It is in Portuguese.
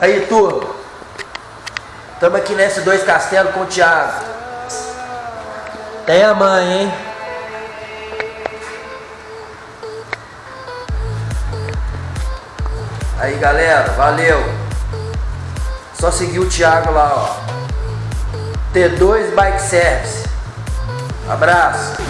Aí, turma. Estamos aqui nesse dois castelos com o Thiago. Tem a mãe, hein? Aí, galera, valeu. Só seguir o Thiago lá, ó. T2 Bike Service. Abraço.